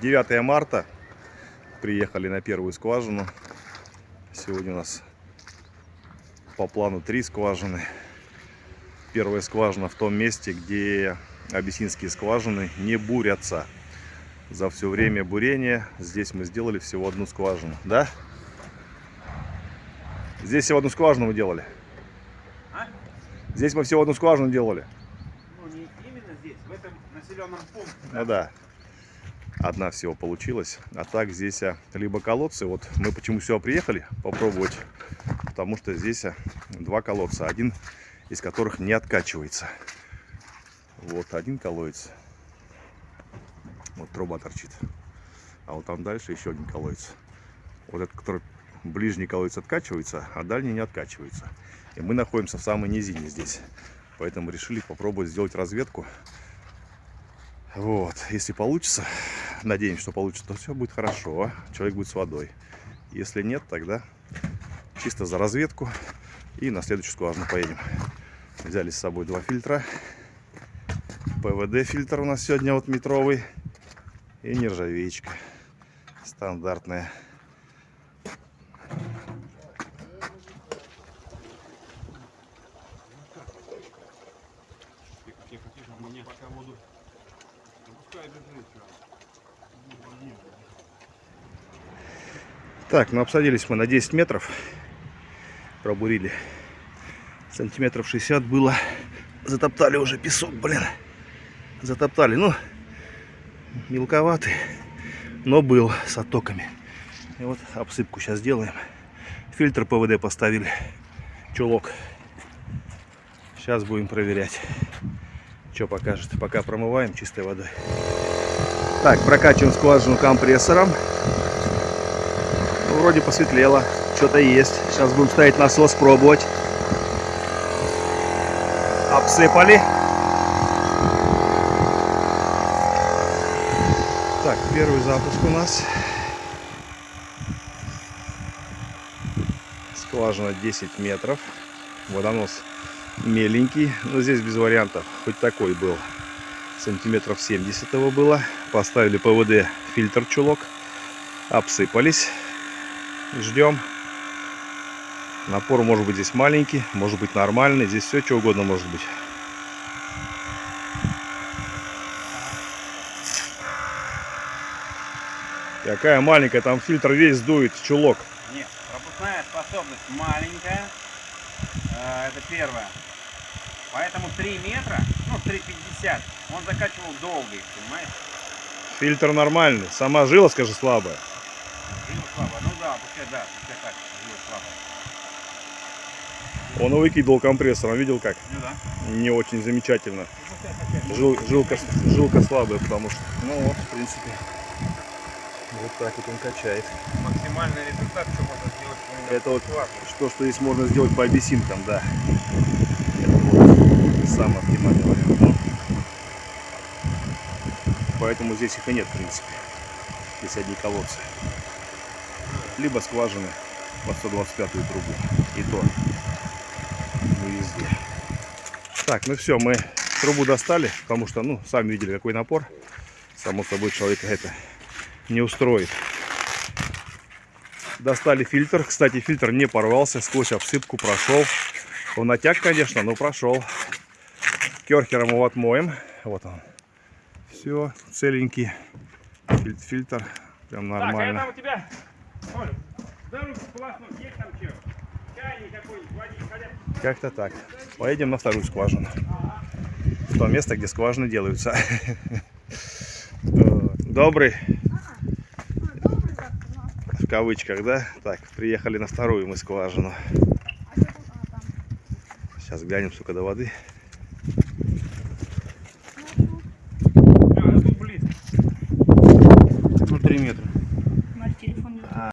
9 марта. Приехали на первую скважину. Сегодня у нас по плану три скважины. Первая скважина в том месте, где абиссинские скважины не бурятся. За все время бурения здесь мы сделали всего одну скважину. Да? Здесь всего одну скважину мы делали. А? Здесь мы всего одну скважину делали. Ну, не именно здесь, в этом населенном пункте. Ну да. Одна всего получилась. А так здесь либо колодцы. Вот мы почему сюда приехали попробовать. Потому что здесь два колодца. Один из которых не откачивается. Вот один колодец. Вот труба торчит. А вот там дальше еще один колодец. Вот этот, который ближний колодец откачивается, а дальний не откачивается. И мы находимся в самой низине здесь. Поэтому решили попробовать сделать разведку. Вот, если получится, надеемся, что получится, то все будет хорошо. Человек будет с водой. Если нет, тогда чисто за разведку и на следующую скважину поедем. Взяли с собой два фильтра. ПВД фильтр у нас сегодня вот метровый. И нержавеечка. Стандартная. Пока воду. Пускай бежит, Так, ну обсадились мы на 10 метров. Пробурили. Сантиметров 60 было. Затоптали уже песок, блин. Затоптали. Ну, мелковатый, но был с оттоками. И вот обсыпку сейчас делаем. Фильтр ПВД поставили. Чулок. Сейчас будем проверять. Что покажет. Пока промываем чистой водой. Так, прокачиваем скважину компрессором. Ну, вроде посветлело. Что-то есть. Сейчас будем ставить насос, пробовать. Обсыпали. Так, первый запуск у нас. Скважина 10 метров. Водонос меленький. Но здесь без вариантов. Хоть такой был. Сантиметров 70 его было. Поставили ПВД фильтр чулок. Обсыпались. Ждем. Напор может быть здесь маленький, может быть нормальный. Здесь все что угодно может быть. Какая маленькая, там фильтр весь дует, чулок. Нет, пропускная способность маленькая. Э, Это первое. Поэтому 3 метра, ну 3,50, он закачивал долго их, понимаешь? Фильтр нормальный. Сама жила, скажи, слабая. Жила слабо. Ну да, пускай да, пускай так, жила слабо. Он выкидывал компрессор, он видел как? Ну да. Не очень замечательно. Жил, жилка, жилка слабая, потому что... Ну вот, в принципе. Вот так вот он качает. Максимальный результат, что можно сделать. Это вот классно. что, что здесь можно сделать по абиссинкам, да. Это вот самый оптимальный вариант. Поэтому здесь их и нет, в принципе. Здесь одни колодцы. Либо скважины под 125 трубу. И то не везде. Так, ну все, мы трубу достали, потому что, ну, сами видели, какой напор. Само собой, человека это не устроит. Достали фильтр. Кстати, фильтр не порвался, сквозь обсыпку прошел. Он натяг, конечно, но прошел. Керхером его отмоем. Вот он. Все, целенький. Филь- Фильтр. Прям Так, а нормально. у тебя, Оля, дорогу сполоснуть, есть там хотя Как-то так. Поедем на вторую скважину. В то место, где скважины делаются. Добрый. В кавычках, да? Так, приехали на вторую мы скважину. Сейчас глянем, сколько до воды.